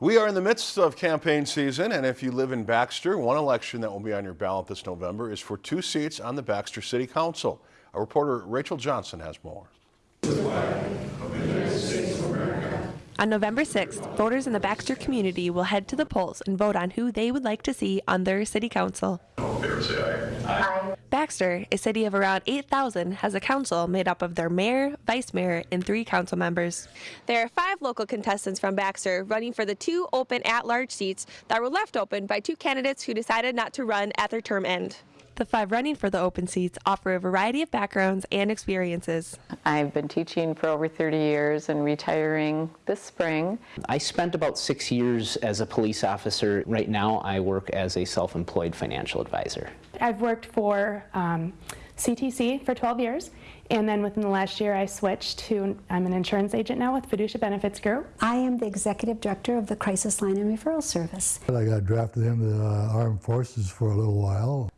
We are in the midst of campaign season, and if you live in Baxter, one election that will be on your ballot this November is for two seats on the Baxter City Council. Our reporter Rachel Johnson has more. On November 6th, voters in the Baxter community will head to the polls and vote on who they would like to see on their city council. All in favor, say aye. Baxter, a city of around 8,000, has a council made up of their mayor, vice mayor, and three council members. There are five local contestants from Baxter running for the two open at-large seats that were left open by two candidates who decided not to run at their term end. The five running for the open seats offer a variety of backgrounds and experiences. I've been teaching for over 30 years and retiring this spring. I spent about six years as a police officer. Right now, I work as a self-employed financial advisor. I've worked for um, CTC for 12 years, and then within the last year I switched to, I'm an insurance agent now with Fiducia Benefits Group. I am the executive director of the Crisis Line and Referral Service. I got drafted into the uh, Armed Forces for a little while,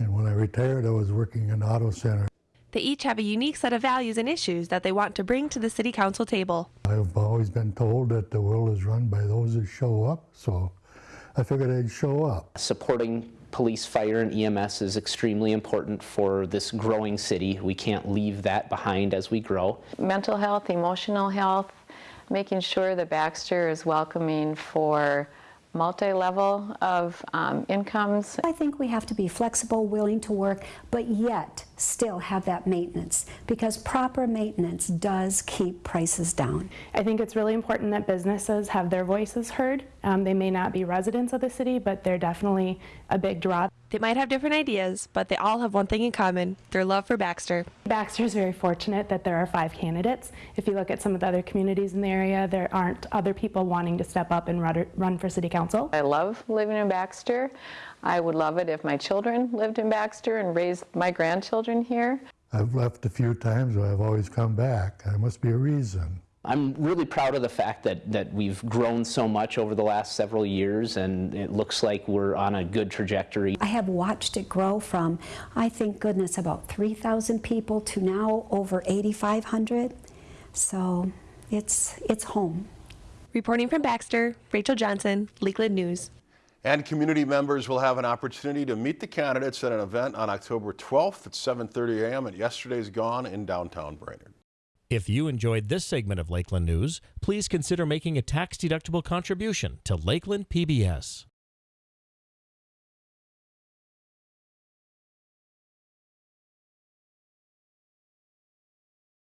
and when I retired I was working in Auto Center. They each have a unique set of values and issues that they want to bring to the city council table. I've always been told that the world is run by those who show up, so I figured I'd show up. Supporting police, fire, and EMS is extremely important for this growing city. We can't leave that behind as we grow. Mental health, emotional health, making sure that Baxter is welcoming for multi-level of um, incomes. I think we have to be flexible, willing to work, but yet still have that maintenance because proper maintenance does keep prices down. I think it's really important that businesses have their voices heard. Um, they may not be residents of the city, but they're definitely a big draw. They might have different ideas, but they all have one thing in common their love for Baxter. Baxter is very fortunate that there are five candidates. If you look at some of the other communities in the area, there aren't other people wanting to step up and run for city council. I love living in Baxter. I would love it if my children lived in Baxter and raised my grandchildren here. I've left a few times, but I've always come back. There must be a reason. I'm really proud of the fact that, that we've grown so much over the last several years and it looks like we're on a good trajectory. I have watched it grow from, I think goodness, about 3,000 people to now over 8,500. So it's, it's home. Reporting from Baxter, Rachel Johnson, Lakeland News. And community members will have an opportunity to meet the candidates at an event on October 12th at 7.30 a.m. at Yesterday's Gone in downtown Brainerd. If you enjoyed this segment of Lakeland News, please consider making a tax-deductible contribution to Lakeland PBS.